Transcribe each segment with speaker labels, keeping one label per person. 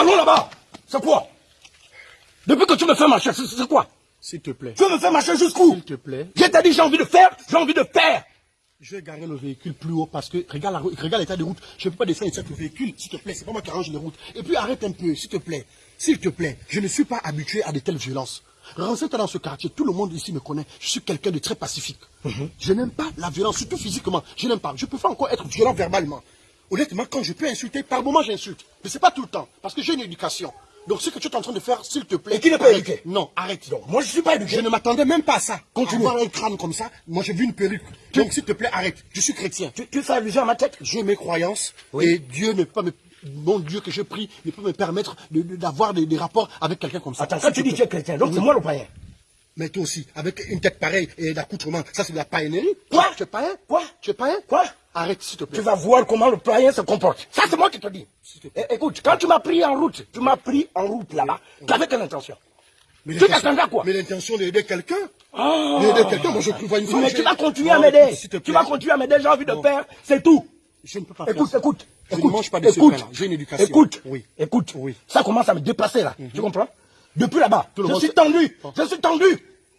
Speaker 1: Allons là-bas. C'est quoi? Depuis que tu me fais marcher, c'est quoi?
Speaker 2: S'il te plaît.
Speaker 1: Tu veux me faire marcher jusqu'où?
Speaker 2: S'il te plaît.
Speaker 1: Je t'ai dit j'ai envie de faire, j'ai envie de faire.
Speaker 2: Je vais garer le véhicule plus haut parce que regarde l'état de route. Je ne peux pas descendre le véhicule, s'il te plaît. C'est pas moi qui arrange les routes. Et puis arrête un peu, s'il te plaît. S'il te plaît. Je ne suis pas habitué à de telles violences. Renseigne-toi dans ce quartier. Tout le monde ici me connaît. Je suis quelqu'un de très pacifique. Je n'aime pas la violence, surtout physiquement. Je n'aime pas. Je peux pas encore être violent verbalement. Honnêtement, quand je peux insulter, par moment j'insulte. Mais c'est pas tout le temps. Parce que j'ai une éducation. Donc ce que tu es en train de faire, s'il te plaît.
Speaker 1: Et qui n'est pas éduqué
Speaker 2: Non, arrête.
Speaker 1: Donc, moi je suis pas éduqué.
Speaker 2: Je ne m'attendais même pas à ça.
Speaker 1: Continue.
Speaker 2: Avoir un crâne comme ça, moi j'ai vu une perruque. Donc s'il te plaît, arrête. Je suis chrétien.
Speaker 1: Tu, tu fais allusion à ma tête?
Speaker 2: J'ai mes croyances
Speaker 1: Oui.
Speaker 2: et Dieu ne peut pas me... Mon Dieu que je prie ne peut me permettre de- de- d'avoir des, des rapports avec quelqu'un comme ça.
Speaker 1: Attends, quand tu dis que tu es chrétien, donc
Speaker 2: Oui.
Speaker 1: c'est moi le païen.
Speaker 2: Mais toi aussi, avec une tête pareille et d'accoutrement, ça c'est de la païennerie.
Speaker 1: Quoi?
Speaker 2: Tu es païen?
Speaker 1: Quoi?
Speaker 2: Tu es païen?
Speaker 1: Quoi?
Speaker 2: Arrête s'il te plaît.
Speaker 1: Tu vas voir comment le païen se comporte. Ça, c'est moi qui te dis. Eh, écoute, quand tu m'as pris en route, tu m'as pris en route là-bas, tu avais quelle intention
Speaker 2: Mais
Speaker 1: Tu t'attendais à quoi
Speaker 2: Mais l'intention d'aider quelqu'un
Speaker 1: Ah.
Speaker 2: D'aider quelqu'un, moi je prévois une fois.
Speaker 1: Mais tu vas continuer à m'aider. Tu vas continuer à m'aider, j'ai envie de faire, c'est tout.
Speaker 2: Je ne peux pas
Speaker 1: Écoute,
Speaker 2: faire ça.
Speaker 1: écoute,
Speaker 2: Je ne
Speaker 1: écoute,
Speaker 2: mange pas de
Speaker 1: écoute.
Speaker 2: J'ai une éducation.
Speaker 1: Écoute,
Speaker 2: Oui.
Speaker 1: écoute,
Speaker 2: Oui.
Speaker 1: ça commence à me dépasser là. Tu comprends? Depuis là-bas,
Speaker 2: le
Speaker 1: je suis tendu, je suis tendu.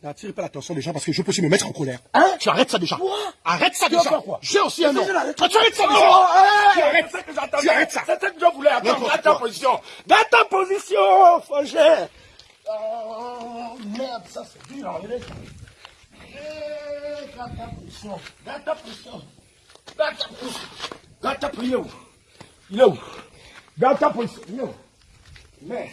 Speaker 2: N'attire pas l'attention des gens parce que je peux aussi me mettre en colère.
Speaker 1: Hein?
Speaker 2: Tu arrêtes ça déjà.
Speaker 1: Quoi?
Speaker 2: Arrête ça déjà.
Speaker 1: quoi?
Speaker 2: J'ai aussi un nom.
Speaker 1: Tu arrêtes
Speaker 2: ça
Speaker 1: Oh,
Speaker 2: déjà.
Speaker 1: hey,
Speaker 2: Tu arrêtes
Speaker 1: j'attendais.
Speaker 2: Tu arrêtes ça.
Speaker 1: C'est ce que je voulais.
Speaker 2: N'importe
Speaker 1: Dans ta position. Dans ta position. Oh, merde, ça c'est dur. hein, il est- Eh, Dans ta position. Dans ta position. Dans ta position. Dans ta position. Il est où? Dans ta position. Il est où? Merde.